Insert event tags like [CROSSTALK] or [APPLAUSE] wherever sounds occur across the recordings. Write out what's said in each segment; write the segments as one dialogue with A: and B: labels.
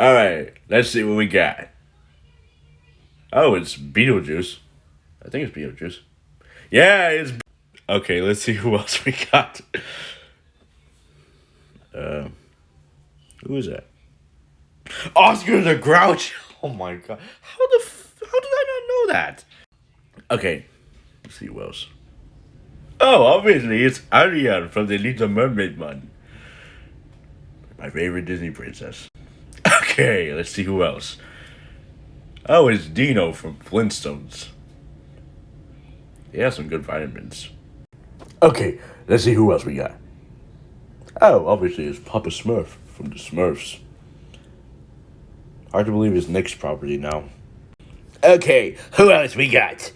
A: All right, let's see what we got. Oh, it's Beetlejuice. I think it's Beetlejuice. Yeah, it's. Okay, let's see [LAUGHS] who else we got. Uh, who is that? Oscar the Grouch. [LAUGHS] Oh my god! How the how did I not know that? Okay, let's see who else. Oh, obviously it's Ariel from the Little Mermaid man. My favorite Disney princess. Okay, let's see who else. Oh, it's Dino from Flintstones. He has some good vitamins. Okay, let's see who else we got. Oh, obviously it's Papa Smurf from the Smurfs. Hard to believe it's Nick's property now. Okay, who else we got?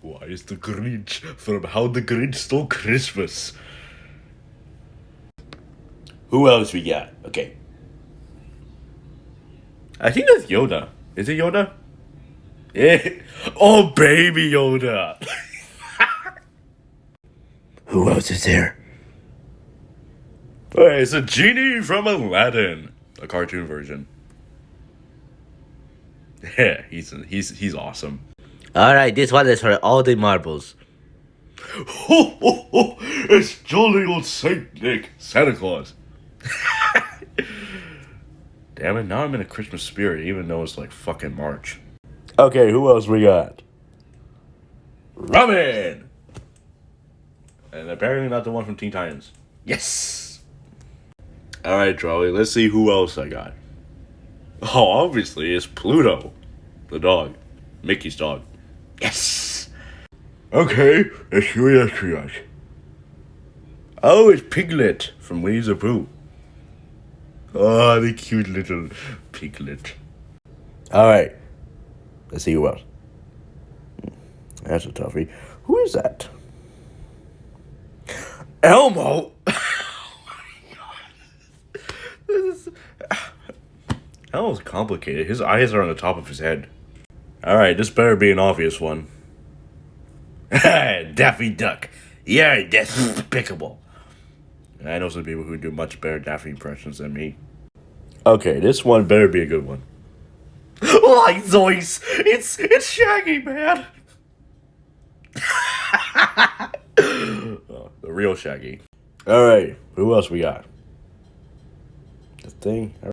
A: Why is the Grinch from How the Grinch Stole Christmas? Who else we got? Okay. I think that's Yoda. Is it Yoda? Yeah. Oh, baby Yoda. [LAUGHS] Who else is there? Hey, it's a genie from Aladdin, a cartoon version. [LAUGHS] Yeah, he's he's he's awesome.
B: All right, this one is for all the marbles.
A: Ho, ho, ho, it's jolly old Saint Nick, Santa Claus. [LAUGHS] Damn it, now I'm in a Christmas spirit, even though it's like fucking March. Okay, who else we got? Robin! And apparently not the one from Teen Titans. Yes! Alright, Charlie, let's see who else I got. Oh, obviously, it's Pluto, the dog. Mickey's dog. Yes! Okay, let's see what else we got. Oh, it's Piglet from Winnie the Pooh. Oh, the cute little piglet. Alright, let's see who else. That's a toughie. Who is that? Elmo! [LAUGHS] Oh my god. This is. Elmo's complicated. His eyes are on the top of his head. Alright, this better be an obvious one. [LAUGHS] Daffy Duck. You're despicable. I know some people who do much better Daffy impressions than me. Okay, this one better be a good one. [LAUGHS] Like Zoinks! It's it's Shaggy, man! [LAUGHS] oh, the real Shaggy. Alright, who else we got? The thing.